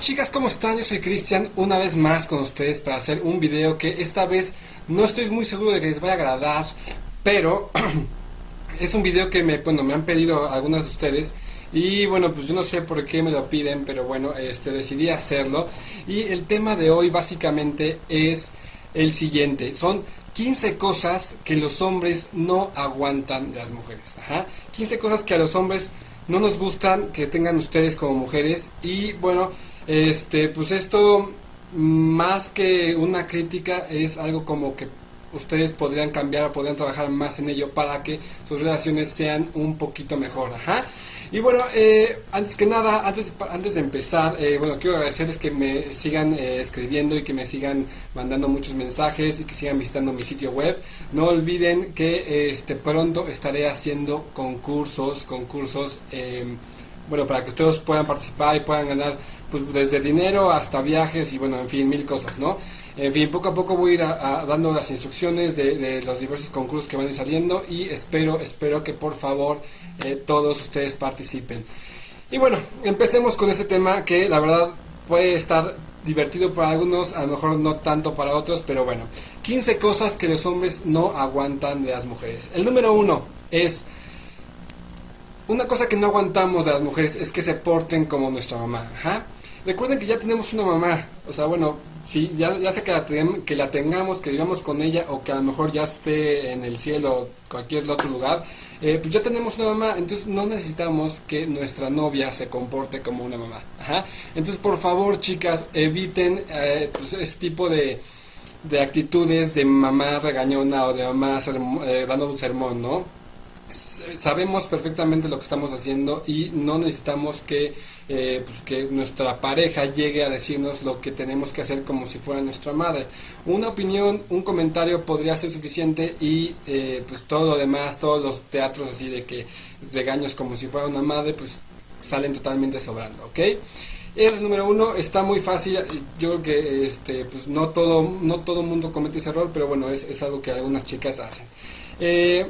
chicas, ¿cómo están? Yo soy Cristian, una vez más con ustedes para hacer un video que esta vez no estoy muy seguro de que les vaya a agradar, pero es un video que me, bueno, me han pedido algunas de ustedes y bueno, pues yo no sé por qué me lo piden, pero bueno, este decidí hacerlo y el tema de hoy básicamente es el siguiente, son 15 cosas que los hombres no aguantan de las mujeres, Ajá. 15 cosas que a los hombres no nos gustan que tengan ustedes como mujeres y bueno, este pues esto más que una crítica es algo como que ustedes podrían cambiar o podrían trabajar más en ello para que sus relaciones sean un poquito mejor. Ajá. Y bueno, eh, antes que nada, antes, antes de empezar, eh, bueno, quiero agradecerles que me sigan eh, escribiendo y que me sigan mandando muchos mensajes y que sigan visitando mi sitio web. No olviden que este pronto estaré haciendo concursos, concursos em, bueno, para que ustedes puedan participar y puedan ganar pues, desde dinero hasta viajes y bueno, en fin, mil cosas, ¿no? En fin, poco a poco voy a ir dando las instrucciones de, los diversos concursos que van a ir saliendo y espero, espero que por favor eh, todos ustedes participen. Y bueno, empecemos con este tema que la verdad puede estar divertido para algunos, a lo mejor no tanto para otros, pero bueno, 15 cosas que los hombres no aguantan de las mujeres. El número uno es una cosa que no aguantamos de las mujeres es que se porten como nuestra mamá. Recuerden que ya tenemos una mamá. O sea, bueno, sí, ya, ya sea que la, que la tengamos, que vivamos con ella o que a lo mejor ya esté en el cielo o cualquier otro lugar, eh, pues ya tenemos una mamá. Entonces no necesitamos que nuestra novia se comporte como una mamá. Entonces, por favor, chicas, eviten eh, pues, este tipo de, de actitudes de mamá regañona o de mamá eh, dando un sermón, ¿no? Sabemos perfectamente lo que estamos haciendo y no necesitamos que, eh, pues que nuestra pareja llegue a decirnos lo que tenemos que hacer como si fuera nuestra madre. Una opinión, un comentario podría ser suficiente y eh, pues todo lo demás, todos los teatros así de que regaños como si fuera una madre, pues salen totalmente sobrando, ¿ok? El número uno está muy fácil. Yo creo que este, pues no todo, no todo mundo comete ese error, pero bueno, es, es algo que algunas chicas hacen. Eh,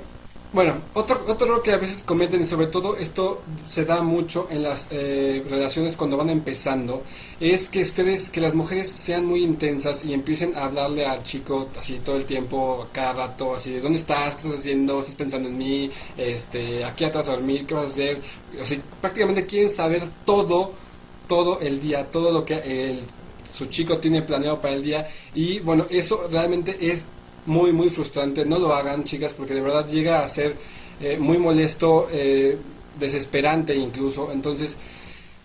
bueno, otro, otro que a veces cometen y sobre todo esto se da mucho en las eh, relaciones cuando van empezando es que ustedes, que las mujeres sean muy intensas y empiecen a hablarle al chico así todo el tiempo, cada rato, así de dónde estás, estás haciendo, estás pensando en mí, este, aquí atrás a dormir, qué vas a hacer, o sea, prácticamente quieren saber todo, todo el día, todo lo que el, su chico tiene planeado para el día. Y bueno, eso realmente es muy, muy frustrante. No lo hagan, chicas, porque de verdad llega a ser eh, muy molesto, eh, desesperante incluso. Entonces,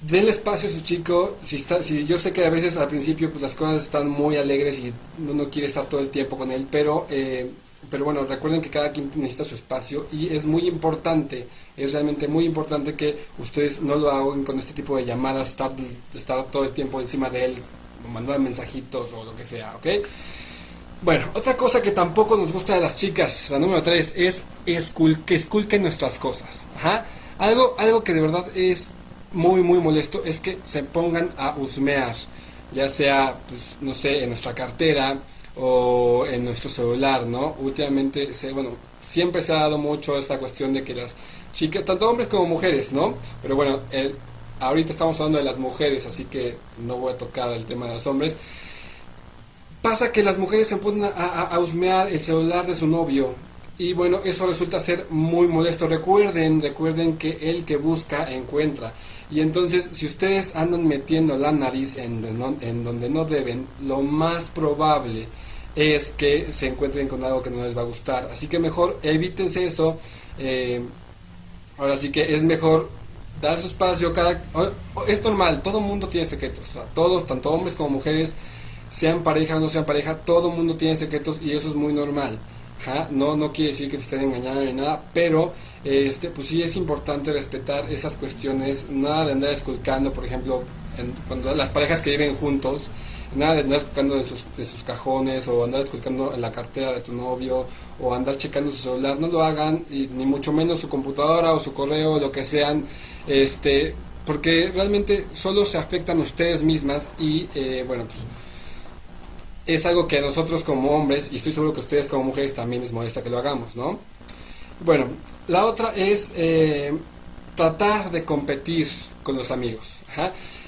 denle espacio a su chico. Si, está, si yo sé que a veces al principio pues, las cosas están muy alegres y uno quiere estar todo el tiempo con él, pero... Eh, pero bueno, recuerden que cada quien necesita su espacio y es muy importante, es realmente muy importante que ustedes no lo hagan con este tipo de llamadas, estar, estar todo el tiempo encima de él, mandar mensajitos o lo que sea, ¿ok? Bueno, otra cosa que tampoco nos gusta de las chicas, la número 3, es que esculquen nuestras cosas. Ajá. Algo, algo que de verdad es muy, muy molesto es que se pongan a husmear, ya sea, pues, no sé, en nuestra cartera o en nuestro celular, ¿no? Últimamente, se, bueno, siempre se ha dado mucho esta cuestión de que las chicas, tanto hombres como mujeres, ¿no? Pero bueno, el, ahorita estamos hablando de las mujeres, así que no voy a tocar el tema de los hombres Pasa que las mujeres se ponen a, a, husmear el celular de su novio y bueno, eso resulta ser muy molesto. Recuerden, recuerden que el que busca encuentra. Y entonces, si ustedes andan metiendo la nariz en, donde no deben, lo más probable es que se encuentren con algo que no les va a gustar. Así que mejor evítense eso. Eh, ahora sí que es mejor dar su espacio. Cada, es normal, todo mundo tiene secretos. todos, tanto hombres como mujeres sean pareja o no sean pareja, todo el mundo tiene secretos y eso es muy normal. No, no quiere decir que te estén engañando ni nada, pero este, pues sí es importante respetar esas cuestiones, nada de andar esculcando, por ejemplo, cuando las parejas que viven juntos, nada de andar esculcando en sus, cajones o andar esculcando en la cartera de tu novio o andar checando su celular, no lo hagan, y, ni mucho menos su computadora o su correo, lo que sean, este, porque realmente solo se afectan ustedes mismas y eh, bueno, pues es algo que nosotros como hombres, y estoy seguro que ustedes como mujeres también les molesta que lo hagamos, ¿no? Bueno, la otra es eh, tratar de competir con los amigos.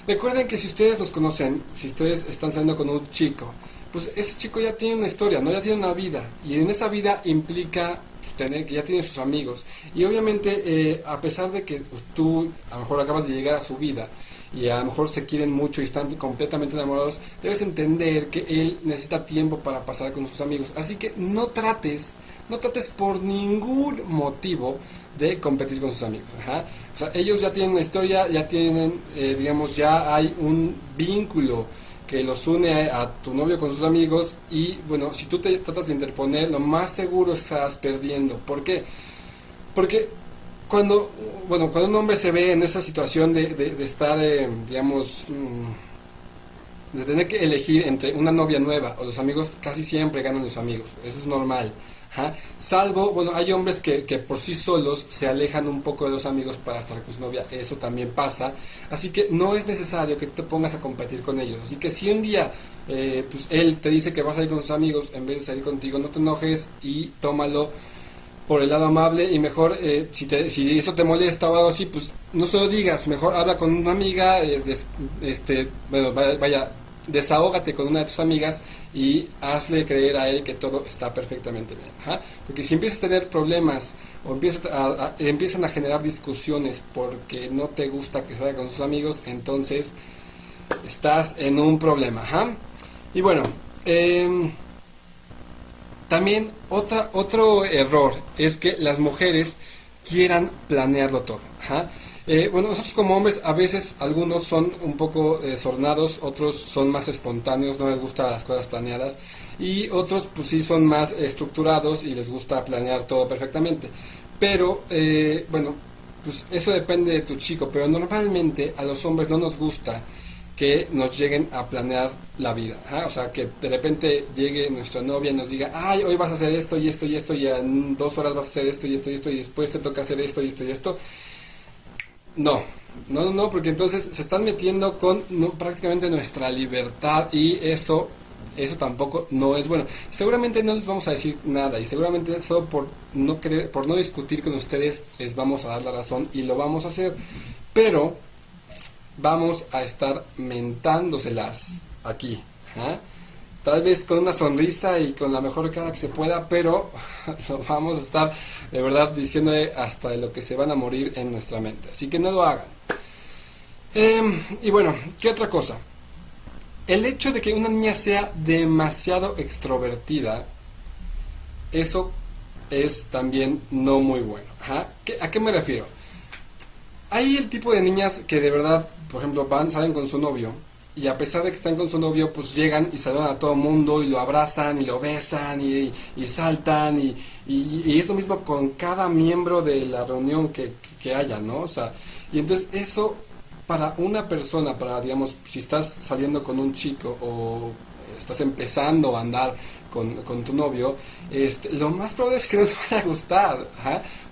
Recuerden que si ustedes los conocen, si ustedes están saliendo con un chico, pues ese chico ya tiene una historia, no ya tiene una vida. Y en esa vida implica pues, tener que ya tiene sus amigos. Y obviamente, eh, a pesar de que tú a lo mejor acabas de llegar a su vida, y a lo mejor se quieren mucho y están completamente enamorados, debes entender que él necesita tiempo para pasar con sus amigos. Así que no trates, no trates por ningún motivo de competir con sus amigos. O sea, ellos ya tienen una historia, ya tienen, eh, digamos, ya hay un vínculo que los une a, tu novio con sus amigos y bueno, si tú te tratas de interponer, lo más seguro estás perdiendo. ¿Por qué? Porque cuando, bueno, cuando un hombre se ve en esa situación de, de, estar, eh, digamos, mm, de tener que elegir entre una novia nueva o los amigos, casi siempre ganan los amigos, eso es normal. Salvo, bueno, hay hombres que, que, por sí solos se alejan un poco de los amigos para estar con su novia, eso también pasa. Así que no es necesario que te pongas a competir con ellos. Así que si un día eh, pues él te dice que vas a ir con sus amigos en vez de salir contigo, no te enojes y tómalo por el lado amable y mejor eh, si, te, si eso te molesta o algo así, pues no se lo digas, mejor habla con una amiga, este, bueno, vaya, desahógate con una de tus amigas y hazle creer a él que todo está perfectamente bien. Porque si empiezas a tener problemas o empiezas a, empiezan a generar discusiones porque no te gusta que salga con sus amigos, entonces estás en un problema. Y bueno, eh, también otra, otro error es que las mujeres quieran planearlo todo. Eh, bueno, nosotros como hombres a veces algunos son un poco desordenados, otros son más espontáneos, no les gustan las cosas planeadas y otros pues sí son más estructurados y les gusta planear todo perfectamente. Pero eh, bueno, pues eso depende de tu chico, pero normalmente a los hombres no nos gusta que nos lleguen a planear la vida. O sea, que de repente llegue nuestra novia y nos diga, ay, hoy vas a hacer esto y esto y esto, y en dos horas vas a hacer esto y esto y esto, y después te toca hacer esto y esto y esto. No, no, no, porque entonces se están metiendo con prácticamente nuestra libertad y eso, eso tampoco no es bueno. Seguramente no les vamos a decir nada y seguramente solo por no querer, por no discutir con ustedes les vamos a dar la razón y lo vamos a hacer. Pero vamos a estar mentándoselas aquí. ¿ah? Tal vez con una sonrisa y con la mejor cara que se pueda, pero lo vamos a estar de verdad diciéndole hasta de lo que se van a morir en nuestra mente. Así que no lo hagan. Em, y bueno, ¿qué otra cosa? El hecho de que una niña sea demasiado extrovertida, eso es también no muy bueno. ¿A qué me refiero? Hay el tipo de niñas que de verdad por ejemplo, van, salen con su novio y a pesar de que están con su novio, pues llegan y saludan a todo mundo y lo abrazan y lo besan y, saltan y, y, es lo mismo con cada miembro de la reunión que, que, haya, ¿no? O sea, y entonces eso para una persona, para digamos, si estás saliendo con un chico o estás empezando a andar con, tu novio, este, lo más probable es que no te vaya a gustar.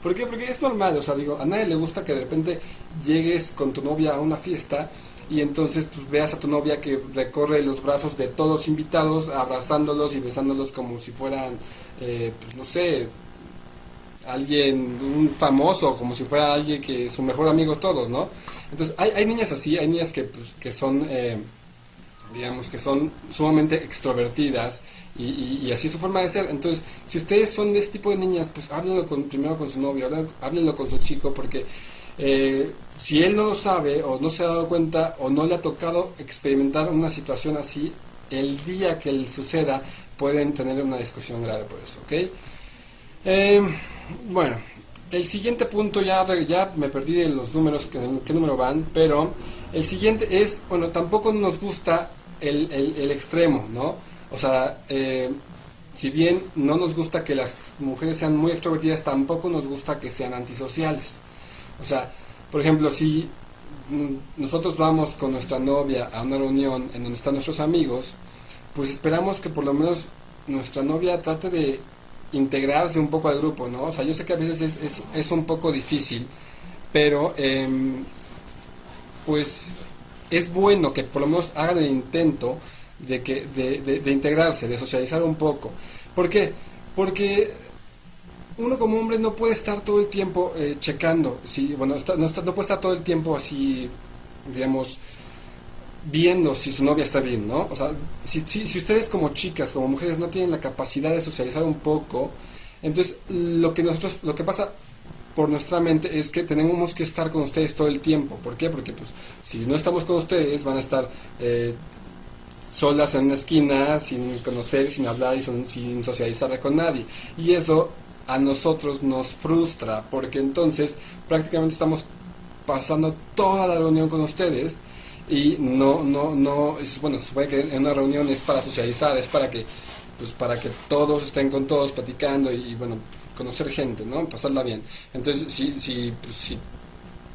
¿Por qué? Porque es normal, o sea, digo, a nadie le gusta que de repente llegues con tu novia a una fiesta y entonces pues, veas a tu novia que recorre los brazos de todos los invitados, abrazándolos y besándolos como si fueran, eh, pues, no sé, alguien, un famoso, como si fuera alguien que es su mejor amigo todos, ¿no? Entonces, hay, hay niñas así, hay niñas que, pues, que son... Eh, digamos que son sumamente extrovertidas y, así es su forma de ser. Entonces, si ustedes son de este tipo de niñas, pues háblenlo con, primero con su novio, háblenlo con su chico, porque eh, si él no lo sabe o no se ha dado cuenta o no le ha tocado experimentar una situación así, el día que suceda pueden tener una discusión grave por eso, ¿ok? Eh, bueno, el siguiente punto, ya, ya me perdí de los números, que, qué número van, pero el siguiente es, bueno, tampoco nos gusta el, el, extremo, ¿no? O sea, eh, si bien no nos gusta que las mujeres sean muy extrovertidas, tampoco nos gusta que sean antisociales. O sea, por ejemplo, si nosotros vamos con nuestra novia a una reunión en donde están nuestros amigos, pues esperamos que por lo menos nuestra novia trate de integrarse un poco al grupo, ¿no? O sea, yo sé que a veces es, es, un poco difícil, pero eh, pues es bueno que por lo menos hagan el intento de, que, de, de, integrarse, de socializar un poco. ¿Por qué? Porque uno como hombre no puede estar todo el tiempo eh, checando, si, bueno, no, no, puede estar todo el tiempo así, digamos, viendo si su novia está bien, ¿no? O sea, si, si, si ustedes como chicas, como mujeres no tienen la capacidad de socializar un poco, entonces lo que nosotros, lo que pasa por nuestra mente es que tenemos que estar con ustedes todo el tiempo. ¿Por qué? Porque pues si no estamos con ustedes van a estar eh, solas en una esquina, sin conocer, sin hablar y sin socializar con nadie. Y eso a nosotros nos frustra porque entonces prácticamente estamos pasando toda la reunión con ustedes y no, no, no, es, bueno, se supone que en una reunión es para socializar, es para que, pues para que todos estén con todos platicando y, bueno, conocer gente, ¿no? Pasarla bien. Entonces, si, pues, si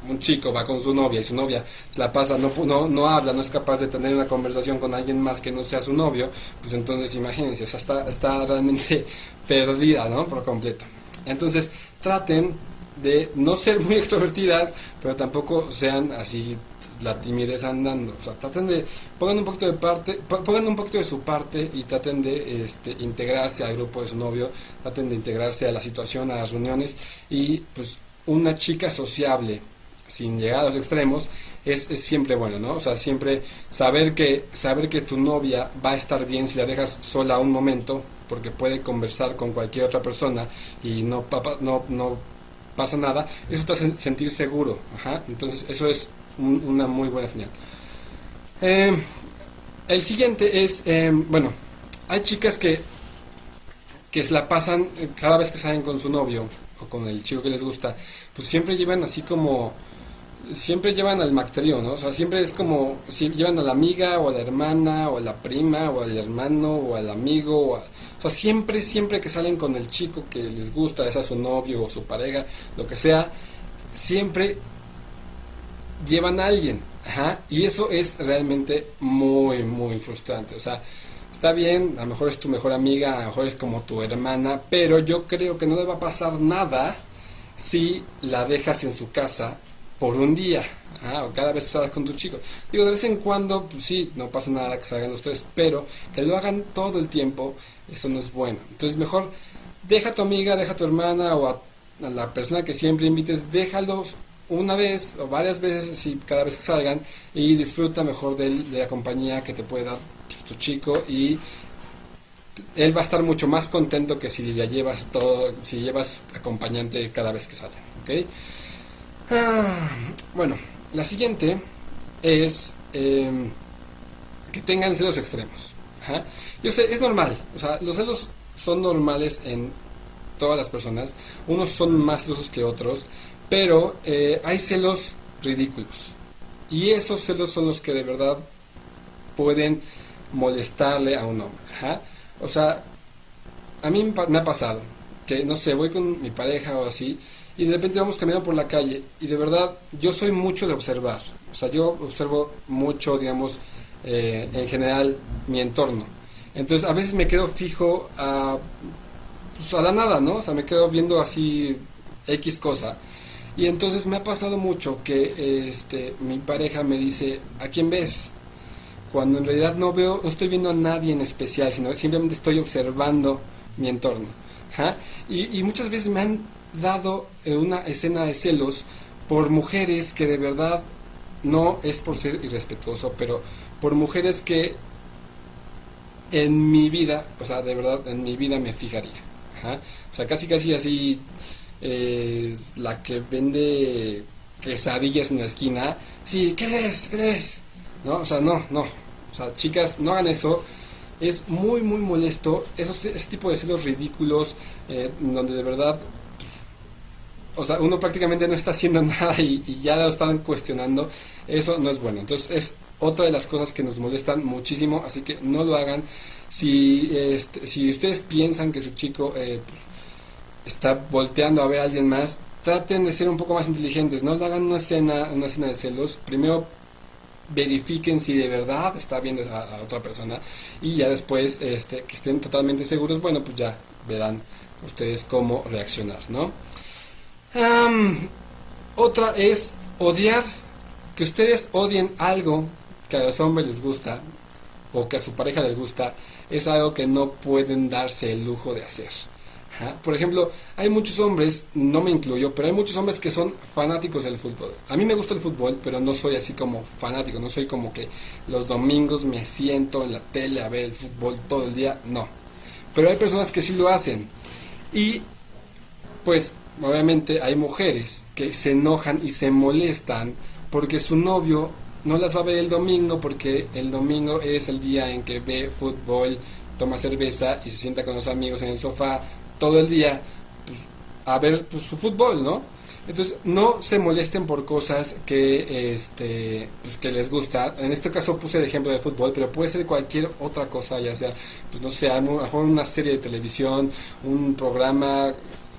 un chico va con su novia y su novia la pasa, no, no, no habla, no es capaz de tener una conversación con alguien más que no sea su novio, pues entonces imagínense, o sea, está, está realmente perdida, ¿no? Por completo. Entonces, traten de no ser muy extrovertidas, pero tampoco sean así la timidez andando. O sea, traten de, pongan un poquito de parte, pongan un poquito de su parte y traten de este, integrarse al grupo de su novio, traten de integrarse a la situación, a las reuniones y pues una chica sociable, sin llegar a los extremos, es, es, siempre bueno, ¿no? O sea, siempre saber que, saber que tu novia va a estar bien si la dejas sola un momento, porque puede conversar con cualquier otra persona y no, no, no pasa nada, eso te hace sentir seguro. Entonces, eso es una muy buena señal. Eh, el siguiente es, eh, bueno, hay chicas que, que se la pasan eh, cada vez que salen con su novio o con el chico que les gusta, pues siempre llevan así como siempre llevan al mactrío, ¿no? O sea, siempre es como, si llevan a la amiga o a la hermana o a la prima o al hermano o al amigo o, sea, siempre, siempre que salen con el chico que les gusta, sea su novio o su pareja, lo que sea, siempre llevan a alguien, ajá, y eso es realmente muy, muy frustrante, o sea, está bien, a lo mejor es tu mejor amiga, a lo mejor es como tu hermana, pero yo creo que no le va a pasar nada si la dejas en su casa por un día, ah, o cada vez que salgas con tu chico. Digo, de vez en cuando, pues sí, no pasa nada que salgan los tres, pero que lo hagan todo el tiempo, eso no es bueno. Entonces, mejor deja a tu amiga, deja a tu hermana o a, la persona que siempre invites, déjalos una vez o varias veces, si cada vez que salgan, y disfruta mejor de, la compañía que te puede dar pues, tu chico y él va a estar mucho más contento que si ya llevas todo, si llevas acompañante cada vez que salen, ¿ok? Ah, bueno, la siguiente es em, que tengan celos extremos. Yo sé, es normal. O sea, los celos son normales en todas las personas. Unos son más celosos que otros, pero eh, hay celos ridículos. Y esos celos son los que de verdad pueden molestarle a un hombre. O sea, a mí me ha pasado que, no sé, voy con mi pareja o así y de repente vamos caminando por la calle y de verdad yo soy mucho de observar, o sea, yo observo mucho, digamos, eh, en general mi entorno. Entonces a veces me quedo fijo a, pues, a la nada, ¿no? O sea, me quedo viendo así X cosa. Y entonces me ha pasado mucho que este, mi pareja me dice, ¿a quién ves? Cuando en realidad no veo, no estoy viendo a nadie en especial, sino simplemente estoy observando mi entorno. Y, y muchas veces me han dado en una escena de celos por mujeres que de verdad no es por ser irrespetuoso, pero por mujeres que en mi vida, o sea, de verdad en mi vida me fijaría. O sea, casi casi así, eh, la que vende quesadillas en la esquina, sí, ¿qué es? ¿Qué es? ¿No? O sea, no, no. O sea, chicas, no hagan eso. Es muy, muy molesto. Esos, ese tipo de celos ridículos, eh, donde de verdad o sea, uno prácticamente no está haciendo nada y, ya lo están cuestionando, eso no es bueno. Entonces es otra de las cosas que nos molestan muchísimo, así que no lo hagan. Si, este, si ustedes piensan que su chico eh, pues, está volteando a ver a alguien más, traten de ser un poco más inteligentes, no hagan una escena, una escena de celos, primero verifiquen si de verdad está viendo a, a otra persona y ya después este, que estén totalmente seguros, bueno, pues ya verán ustedes cómo reaccionar, ¿no? Otra es odiar, que ustedes odien algo que a los hombres les gusta o que a su pareja les gusta, es algo que no pueden darse el lujo de hacer. Por ejemplo, hay muchos hombres, no me incluyo, pero hay muchos hombres que son fanáticos del fútbol. A mí me gusta el fútbol, pero no soy así como fanático, no soy como que los domingos me siento en la tele a ver el fútbol todo el día, no. Pero hay personas que sí lo hacen. Y pues obviamente hay mujeres que se enojan y se molestan porque su novio no las va a ver el domingo porque el domingo es el día en que ve fútbol, toma cerveza y se sienta con los amigos en el sofá todo el día pues, a ver pues, su fútbol, ¿no? Entonces, no se molesten por cosas que, este, pues, que les gusta. En este caso puse el ejemplo de fútbol, pero puede ser cualquier otra cosa, ya sea, no sé, a lo mejor una serie de televisión, un programa,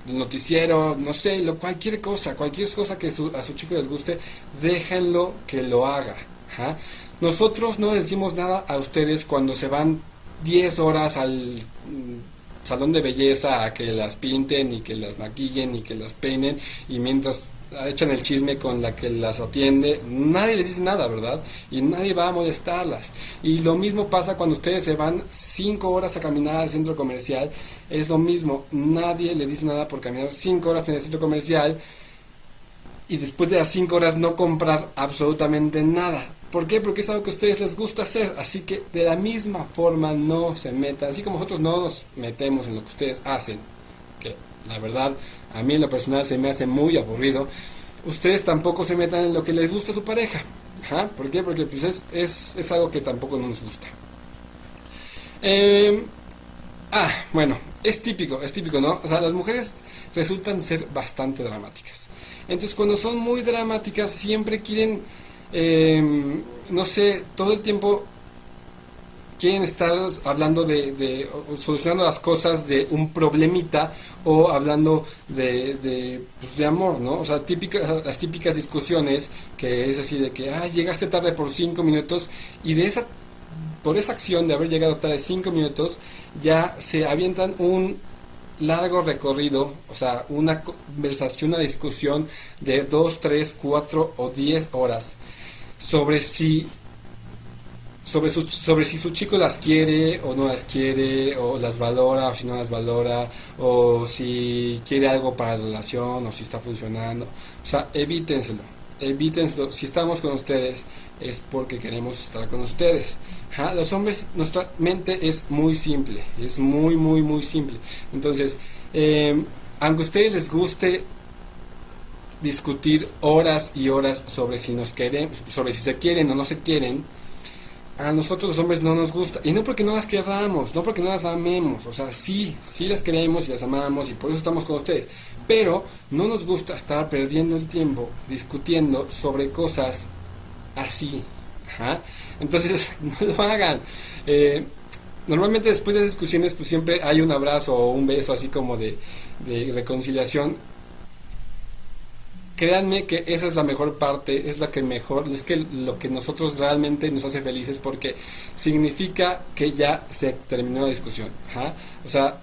noticiero, no sé, lo, cualquier cosa, cualquier cosa que a su chico les guste, déjenlo que lo haga. Nosotros no decimos nada a ustedes cuando se van 10 horas al salón de belleza a que las pinten y que las maquillen y que las peinen y mientras echan el chisme con la que las atiende, nadie les dice nada, ¿verdad? Y nadie va a molestarlas. Y lo mismo pasa cuando ustedes se van cinco horas a caminar al centro comercial, es lo mismo, nadie les dice nada por caminar cinco horas en el centro comercial y después de las cinco horas no comprar absolutamente nada. ¿Por qué? Porque es algo que a ustedes les gusta hacer. Así que de la misma forma no se metan. Así como nosotros no nos metemos en lo que ustedes hacen. La verdad a mí en lo personal se me hace muy aburrido. Ustedes tampoco se metan en lo que les gusta a su pareja. ¿Por qué? Porque pues es, es, algo que tampoco nos gusta. Em, ah, bueno, es típico, es típico, ¿no? O sea, las mujeres resultan ser bastante dramáticas. Entonces cuando son muy dramáticas siempre quieren eh, no sé, todo el tiempo quieren estar hablando de, solucionando las cosas de un problemita o hablando de, de, pues, de amor, ¿no? O sea, típicas, las típicas discusiones que es así de que, ah, llegaste tarde por cinco minutos y de esa, por esa acción de haber llegado tarde cinco minutos, ya se avientan un largo recorrido, o sea, una conversación, una discusión de dos, tres, cuatro o diez horas sobre si sobre, su, sobre si su chico las quiere o no las quiere, o las valora o si no las valora, o si quiere algo para la relación o si está funcionando. O sea, evítenselo, evítenselo. Si estamos con ustedes es porque queremos estar con ustedes. Los hombres, nuestra mente es muy simple, es muy, muy, muy simple. Entonces, eh, aunque a ustedes les guste discutir horas y horas sobre si nos quieren, sobre si se quieren o no se quieren, a nosotros los hombres no nos gusta. Y no porque no las querramos, no porque no las amemos. O sea, sí, sí las queremos y las amamos y por eso estamos con ustedes. Pero no nos gusta estar perdiendo el tiempo discutiendo sobre cosas así. Entonces, no lo hagan. Eh, normalmente después de las discusiones, pues siempre hay un abrazo o un beso así como de, de reconciliación créanme que esa es la mejor parte, es la que mejor, es que lo que nosotros realmente nos hace felices porque significa que ya se terminó la discusión. O sea,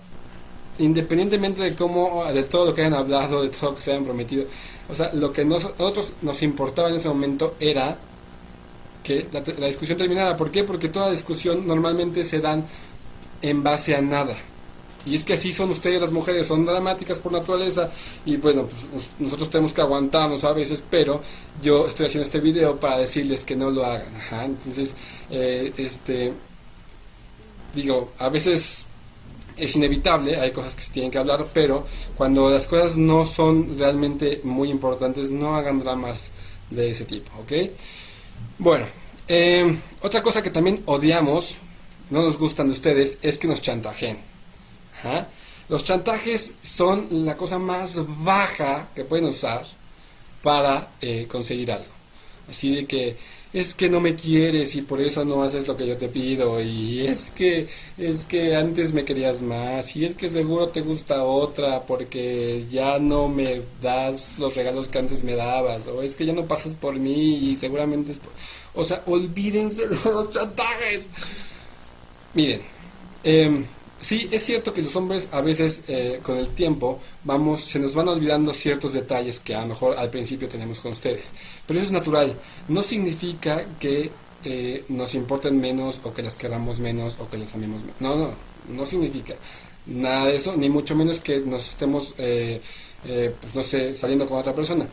independientemente de cómo, de todo lo que hayan hablado, de todo lo que se hayan prometido, o sea, lo que nosotros nos importaba en ese momento era que la, discusión terminara. ¿Por qué? Porque toda discusión normalmente se dan en base a nada. Y es que así son ustedes las mujeres, son dramáticas por naturaleza y bueno, pues nosotros tenemos que aguantarnos a veces, pero yo estoy haciendo este video para decirles que no lo hagan. Entonces, eh, este, digo, a veces es inevitable, hay cosas que se tienen que hablar, pero cuando las cosas no son realmente muy importantes, no hagan dramas de ese tipo, ¿ok? Bueno, eh, otra cosa que también odiamos, no nos gustan de ustedes, es que nos chantajeen. Los chantajes son la cosa más baja que pueden usar para eh, conseguir algo. Así de que es que no me quieres y por eso no haces lo que yo te pido y es que es que antes me querías más y es que seguro te gusta otra porque ya no me das los regalos que antes me dabas o es que ya no pasas por mí y seguramente es o sea olvídense de los chantajes miren eh, Sí, es cierto que los hombres a veces eh, con el tiempo vamos, se nos van olvidando ciertos detalles que a lo mejor al principio tenemos con ustedes. Pero eso es natural. No significa que eh, nos importen menos o que las queramos menos o que les amemos menos. No, no, no significa nada de eso, ni mucho menos que nos estemos, eh, pues no sé, saliendo con otra persona.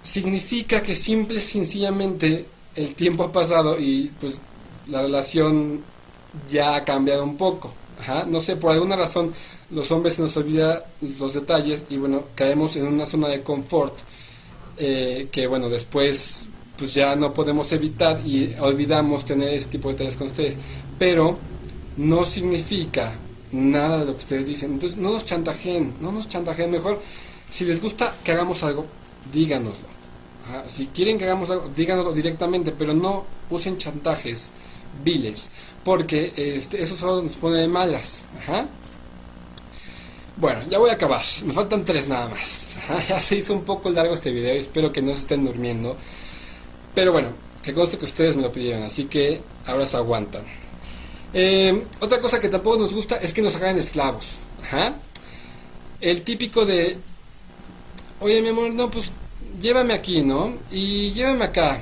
Significa que simple y sencillamente el tiempo ha pasado y pues la relación ya ha cambiado un poco. No sé, por alguna razón los hombres se nos olvida los detalles y bueno, caemos en una zona de confort eh, que bueno, después pues ya no podemos evitar y olvidamos tener ese tipo de detalles con ustedes. Pero no significa nada de lo que ustedes dicen. Entonces no nos chantajeen, no nos chantajeen. Mejor, si les gusta que hagamos algo, díganoslo. Si quieren que hagamos algo, díganoslo directamente, pero no usen chantajes viles, porque este, eso solo nos pone de malas. Bueno, ya voy a acabar. Me faltan tres nada más. Ya se hizo un poco largo este video. Espero que no se estén durmiendo. Pero bueno, que conste que ustedes me lo pidieron. Así que ahora se aguantan. Eh, otra cosa que tampoco nos gusta es que nos hagan esclavos. El típico de, oye mi amor, no, pues llévame aquí, ¿no? Y llévame acá.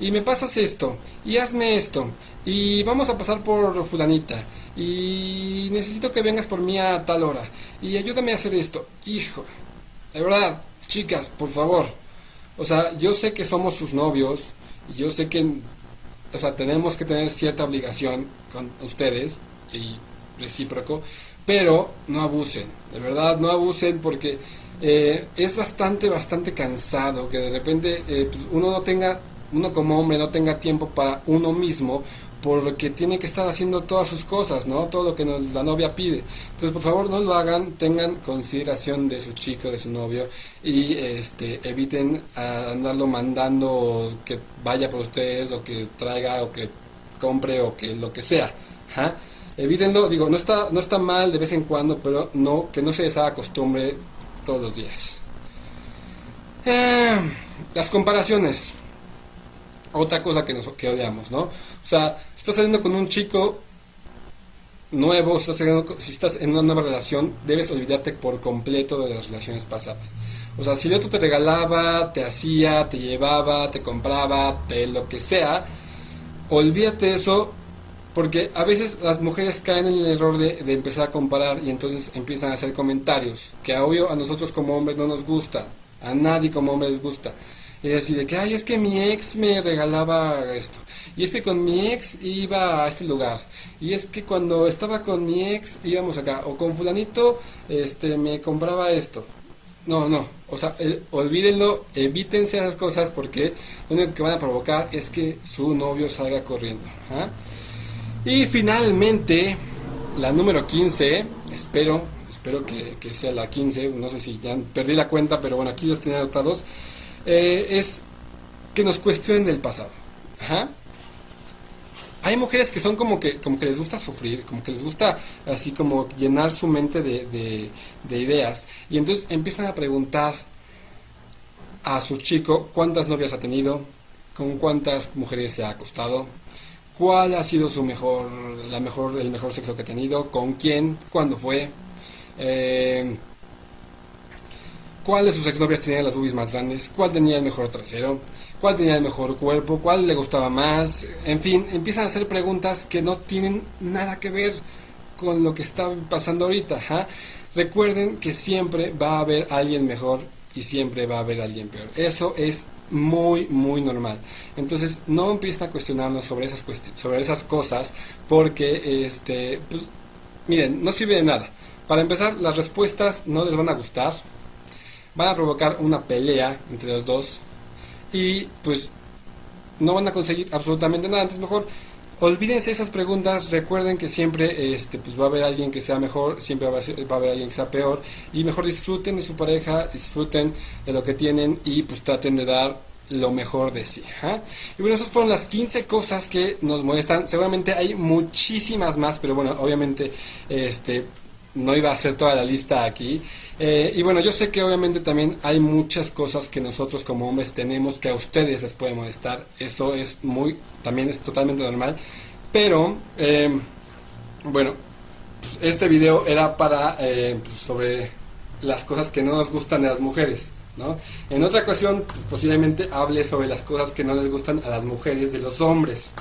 Y me pasas esto. Y hazme esto. Y vamos a pasar por fulanita. Y necesito que vengas por mí a tal hora. Y ayúdame a hacer esto. Hijo. De verdad, chicas, por favor. O sea, yo sé que somos sus novios. Y yo sé que o sea, tenemos que tener cierta obligación con ustedes y recíproco, pero no abusen, de verdad no abusen porque eh, es bastante, bastante cansado que de repente eh, pues, uno no tenga, uno como hombre no tenga tiempo para uno mismo porque tiene que estar haciendo todas sus cosas, ¿no? Todo lo que la novia pide. Entonces, por favor, no lo hagan, tengan consideración de su chico, de su novio y este eviten andarlo mandando que vaya por ustedes o que traiga o que compre o que lo que sea. Evítenlo, digo, no está no está mal de vez en cuando, pero no que no se les haga costumbre todos los días. Eh, las comparaciones otra cosa que, nos, que odiamos, ¿no? O sea, si estás saliendo con un chico nuevo, si estás en una nueva relación, debes olvidarte por completo de las relaciones pasadas. O sea, si el otro te regalaba, te hacía, te llevaba, te compraba, te lo que sea, olvídate eso porque a veces las mujeres caen en el error de, de, empezar a comparar y entonces empiezan a hacer comentarios que obvio a nosotros como hombres no nos gusta, a nadie como hombre les gusta. Y así de que, ay, es que mi ex me regalaba esto. Y es que con mi ex iba a este lugar. Y es que cuando estaba con mi ex íbamos acá. O con fulanito este, me compraba esto. No, no. O sea, olvídenlo, evítense esas cosas porque lo único que van a provocar es que su novio salga corriendo. ¿ah? Y finalmente, la número 15, espero, espero que, que, sea la 15, no sé si ya perdí la cuenta, pero bueno, aquí los tenía anotados. Eh, es que nos cuestionen el pasado. Hay mujeres que son como que, como que les gusta sufrir, como que les gusta así como llenar su mente de, de ideas. Y entonces empiezan a preguntar a su chico cuántas novias ha tenido, con cuántas mujeres se ha acostado, cuál ha sido su mejor, la mejor, el mejor sexo que ha tenido, con quién, cuándo fue. Eh, cuál de sus exnovias tenía las boobies más grandes, cuál tenía el mejor trasero, cuál tenía el mejor cuerpo, cuál le gustaba más, en fin, empiezan a hacer preguntas que no tienen nada que ver con lo que está pasando ahorita. Recuerden que siempre va a haber alguien mejor y siempre va a haber alguien peor. Eso es muy muy normal. Entonces, no empiecen a cuestionarnos sobre esas sobre esas cosas porque este pues, miren, no sirve de nada. Para empezar, las respuestas no les van a gustar, van a provocar una pelea entre los dos y pues no van a conseguir absolutamente nada. Entonces mejor olvídense esas preguntas, recuerden que siempre este, pues va a haber alguien que sea mejor, siempre va a, haber alguien que sea peor y mejor disfruten de su pareja, disfruten de lo que tienen y pues traten de dar lo mejor de sí. ¿ah? Y bueno, esas fueron las 15 cosas que nos molestan. Seguramente hay muchísimas más, pero bueno, obviamente este no iba a hacer toda la lista aquí. Eh, y bueno, yo sé que obviamente también hay muchas cosas que nosotros como hombres tenemos que a ustedes les puede molestar. Eso es muy, también es totalmente normal. Pero, eh, bueno, pues este video era para, eh, pues sobre las cosas que no nos gustan de las mujeres. ¿no? En otra ocasión, pues, posiblemente hable sobre las cosas que no les gustan a las mujeres de los hombres.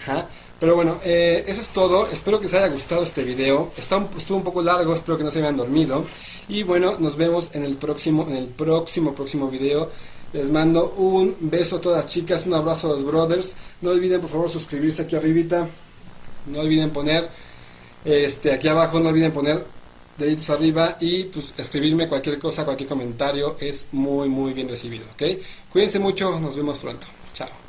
Ajá. Pero bueno, eh, eso es todo. Espero que les haya gustado este video. Está un, estuvo un poco largo, espero que no se hayan dormido. Y bueno, nos vemos en el próximo, en el próximo, próximo video. Les mando un beso a todas las chicas, un abrazo a los brothers. No olviden por favor suscribirse aquí arribita. No olviden poner este aquí abajo, no olviden poner deditos arriba y pues escribirme cualquier cosa, cualquier comentario es muy muy bien recibido, ¿ok? Cuídense mucho, nos vemos pronto. Chao.